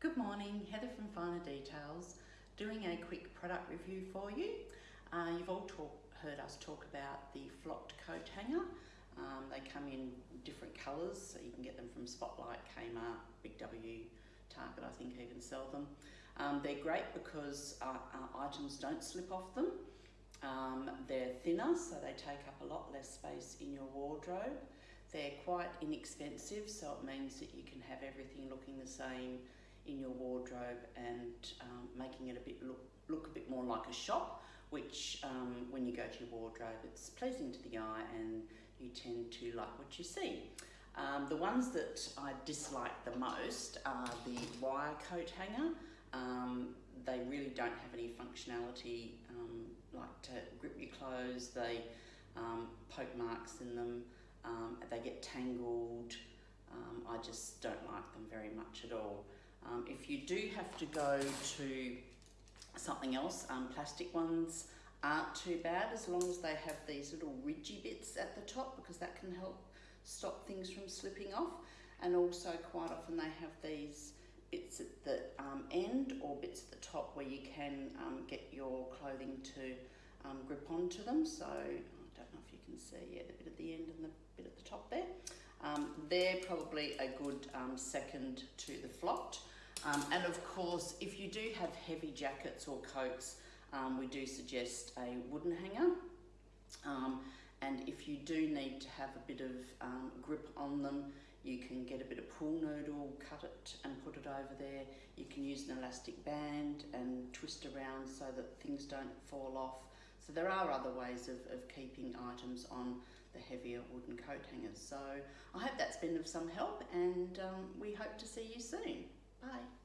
Good morning, Heather from Finer Details, doing a quick product review for you. Uh, you've all talk, heard us talk about the flocked coat hanger. Um, they come in different colours, so you can get them from Spotlight, Kmart, Big W, Target I think even sell them. Um, they're great because uh, uh, items don't slip off them. Um, they're thinner, so they take up a lot less space in your wardrobe. They're quite inexpensive, so it means that you can have everything looking the same in your wardrobe and um, making it a bit look, look a bit more like a shop, which um, when you go to your wardrobe, it's pleasing to the eye and you tend to like what you see. Um, the ones that I dislike the most are the wire coat hanger. Um, they really don't have any functionality um, like to grip your clothes. They um, poke marks in them. They get tangled. I just don't like them very much at all. Um, if you do have to go to something else, um, plastic ones aren't too bad as long as they have these little ridgy bits at the top because that can help stop things from slipping off. And also quite often they have these bits at the um, end or bits at the top where you can um, get your clothing to um, grip onto them. So I don't know if you can see, yeah, the bit at the end and the bit at the top there. Um, they're probably a good um, second to the flocked. Um, and of course, if you do have heavy jackets or coats, um, we do suggest a wooden hanger. Um, and if you do need to have a bit of um, grip on them, you can get a bit of pool noodle, cut it and put it over there. You can use an elastic band and twist around so that things don't fall off. So there are other ways of, of keeping items on the heavier wooden coat hangers. So I hope that's been of some help and um, we hope to see you soon. Bye.